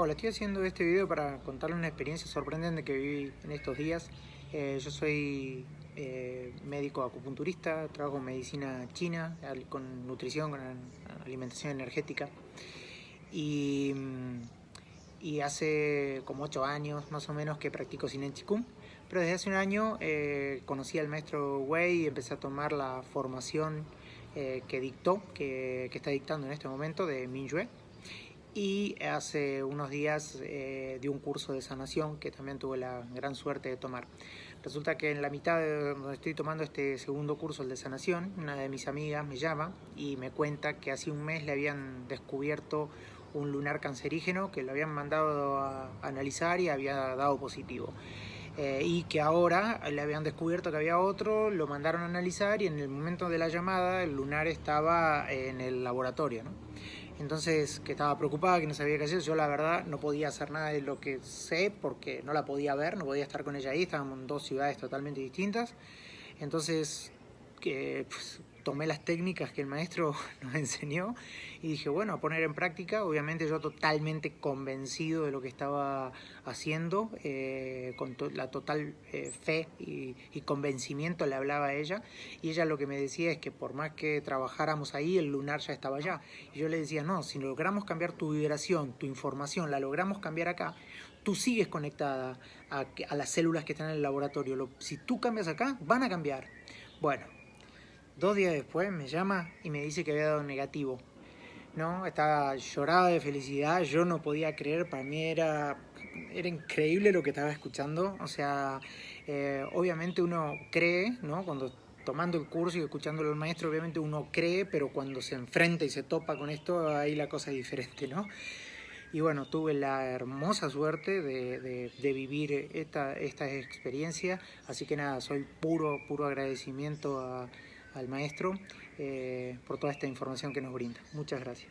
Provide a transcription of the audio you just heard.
Hola, estoy haciendo este video para contarles una experiencia sorprendente que viví en estos días. Eh, yo soy eh, médico acupunturista, trabajo en medicina china, con nutrición, con alimentación energética. Y, hace como 8 años más o menos que practico Sinen Chikung. Pero desde hace un año eh, conocí al maestro Wei y empecé a tomar la formación que dictó, que, que, está dictando en este momento de Mingyue y hace unos días eh, di un curso de sanación que también tuve la gran suerte de tomar. Resulta que en la mitad de donde estoy tomando este segundo curso, el de sanación, una de mis amigas me llama y me cuenta que hace un mes le habían descubierto un lunar cancerígeno que lo habían mandado a analizar y había dado positivo. Eh, y que ahora le habían descubierto que había otro, lo mandaron a analizar y en el momento de la llamada el lunar estaba en el laboratorio. ¿no? Entonces, que estaba preocupada, que no sabía qué hacer. Yo, la verdad, no podía hacer nada de lo que sé porque no la podía ver, no podía estar con ella ahí. Estábamos en dos ciudades totalmente distintas. Entonces, que pues, tomé las técnicas que el maestro nos enseñó y dije, bueno, a poner en práctica. Obviamente yo totalmente convencido de lo que estaba haciendo, eh, con la total eh, fe y, convencimiento le hablaba a ella. Y ella lo que me decía es que por más que trabajáramos ahí, el lunar ya estaba allá. Y yo le decía, no, si logramos cambiar tu vibración, tu información, la logramos cambiar acá, tú sigues conectada a, a las células que están en el laboratorio. si tú cambias acá, van a cambiar. Bueno, Dos días después me llama y me dice que había dado negativo. ¿no? Estaba llorada de felicidad, yo no podía creer, para mí era, era increíble lo que estaba escuchando. O sea, eh, obviamente uno cree, ¿no? Cuando tomando el curso y escuchándolo al maestro, obviamente uno cree, pero cuando se enfrenta y se topa con esto, ahí la cosa es diferente, ¿no? Y bueno, tuve la hermosa suerte de, de, vivir esta, esta experiencia, así que nada, soy puro, puro agradecimiento a al maestro eh, por toda esta información que nos brinda. Muchas gracias.